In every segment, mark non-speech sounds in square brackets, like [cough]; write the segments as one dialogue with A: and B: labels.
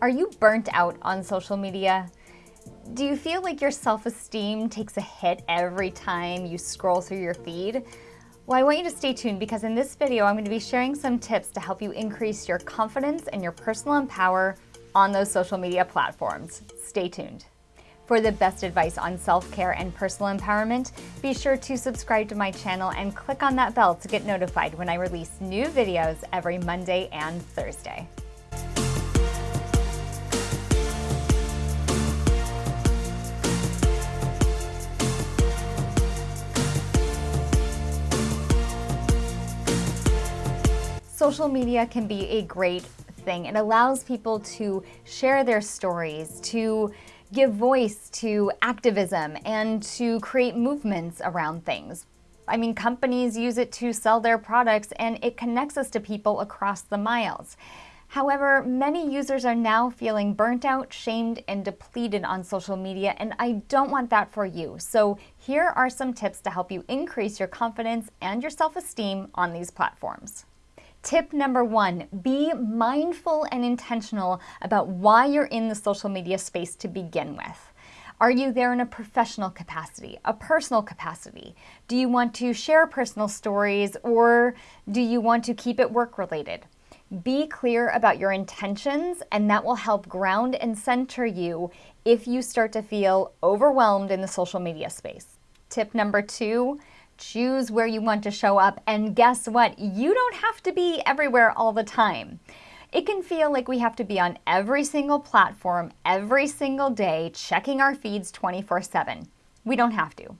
A: Are you burnt out on social media? Do you feel like your self-esteem takes a hit every time you scroll through your feed? Well, I want you to stay tuned because in this video, I'm going to be sharing some tips to help you increase your confidence and your personal power on those social media platforms. Stay tuned. For the best advice on self-care and personal empowerment, be sure to subscribe to my channel and click on that bell to get notified when I release new videos every Monday and Thursday. Social media can be a great thing. It allows people to share their stories, to give voice to activism, and to create movements around things. I mean, companies use it to sell their products and it connects us to people across the miles. However, many users are now feeling burnt out, shamed, and depleted on social media, and I don't want that for you. So here are some tips to help you increase your confidence and your self-esteem on these platforms. Tip number one, be mindful and intentional about why you're in the social media space to begin with. Are you there in a professional capacity, a personal capacity? Do you want to share personal stories or do you want to keep it work related? Be clear about your intentions and that will help ground and center you if you start to feel overwhelmed in the social media space. Tip number two, choose where you want to show up, and guess what? You don't have to be everywhere all the time. It can feel like we have to be on every single platform every single day, checking our feeds 24 7. We don't have to.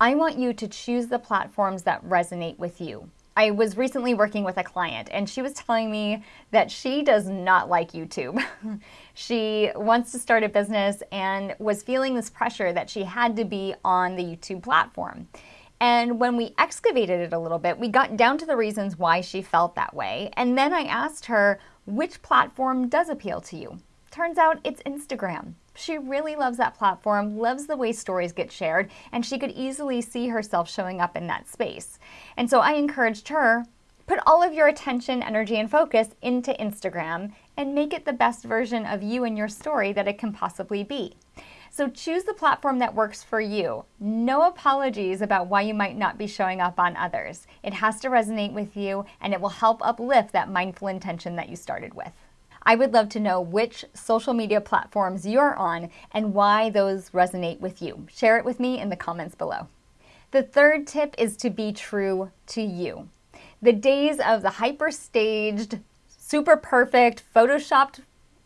A: I want you to choose the platforms that resonate with you. I was recently working with a client and she was telling me that she does not like YouTube. [laughs] she wants to start a business and was feeling this pressure that she had to be on the YouTube platform. And when we excavated it a little bit, we got down to the reasons why she felt that way. And then I asked her, which platform does appeal to you? Turns out it's Instagram. She really loves that platform, loves the way stories get shared, and she could easily see herself showing up in that space. And so I encouraged her, put all of your attention, energy, and focus into Instagram and make it the best version of you and your story that it can possibly be. So choose the platform that works for you. No apologies about why you might not be showing up on others. It has to resonate with you and it will help uplift that mindful intention that you started with. I would love to know which social media platforms you're on and why those resonate with you. Share it with me in the comments below. The third tip is to be true to you. The days of the hyper-staged, super perfect, photoshopped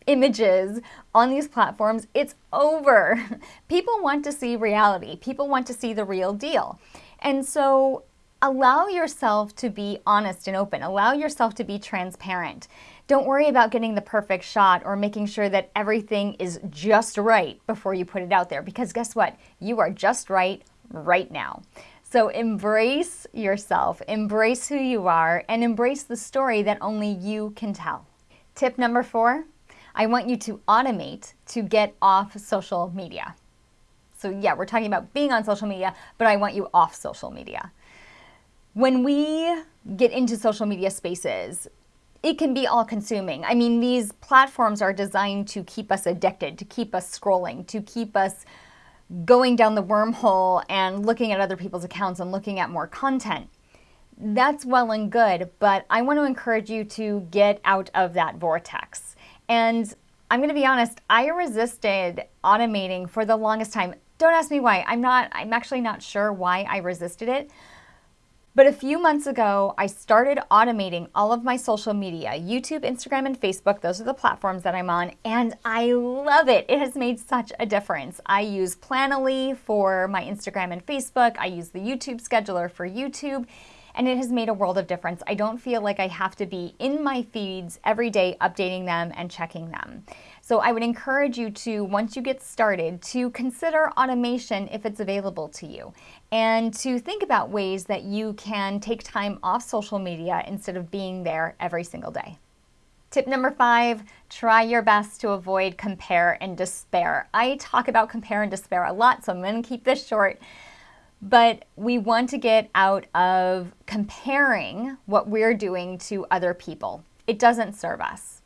A: images on these platforms, it's over. [laughs] People want to see reality. People want to see the real deal. And so allow yourself to be honest and open. Allow yourself to be transparent. Don't worry about getting the perfect shot or making sure that everything is just right before you put it out there because guess what? You are just right right now. So embrace yourself, embrace who you are, and embrace the story that only you can tell. Tip number four, I want you to automate to get off social media. So yeah, we're talking about being on social media, but I want you off social media. When we get into social media spaces, it can be all consuming. I mean, these platforms are designed to keep us addicted, to keep us scrolling, to keep us going down the wormhole and looking at other people's accounts and looking at more content. That's well and good, but I want to encourage you to get out of that vortex. And I'm going to be honest, I resisted automating for the longest time. Don't ask me why. I'm not, I'm actually not sure why I resisted it. But a few months ago, I started automating all of my social media, YouTube, Instagram, and Facebook. Those are the platforms that I'm on, and I love it. It has made such a difference. I use Planoly for my Instagram and Facebook. I use the YouTube scheduler for YouTube, and it has made a world of difference. I don't feel like I have to be in my feeds every day updating them and checking them. So I would encourage you to, once you get started, to consider automation if it's available to you and to think about ways that you can take time off social media instead of being there every single day. Tip number five, try your best to avoid compare and despair. I talk about compare and despair a lot, so I'm to keep this short but we want to get out of comparing what we're doing to other people. It doesn't serve us.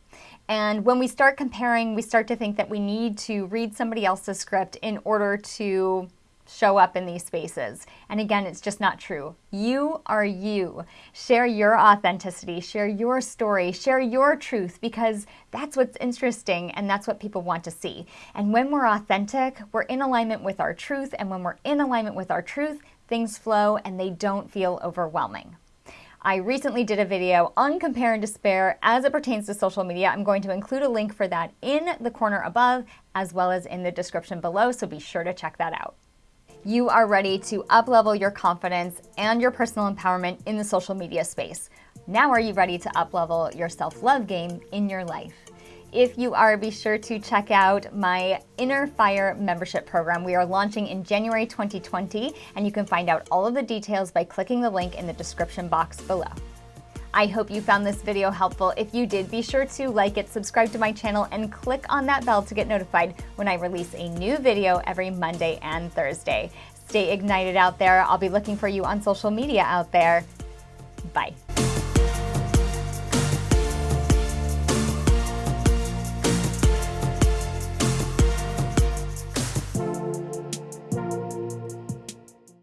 A: And when we start comparing, we start to think that we need to read somebody else's script in order to show up in these spaces. And again, it's just not true. You are you. Share your authenticity, share your story, share your truth because that's what's interesting and that's what people want to see. And when we're authentic, we're in alignment with our truth. And when we're in alignment with our truth, things flow and they don't feel overwhelming. I recently did a video on compare and despair as it pertains to social media. I'm going to include a link for that in the corner above as well as in the description below, so be sure to check that out you are ready to uplevel your confidence and your personal empowerment in the social media space. Now are you ready to uplevel your self-love game in your life? If you are, be sure to check out my Inner Fire membership program. We are launching in January 2020, and you can find out all of the details by clicking the link in the description box below. I hope you found this video helpful. If you did, be sure to like it, subscribe to my channel, and click on that bell to get notified when I release a new video every Monday and Thursday. Stay ignited out there. I'll be looking for you on social media out there. Bye.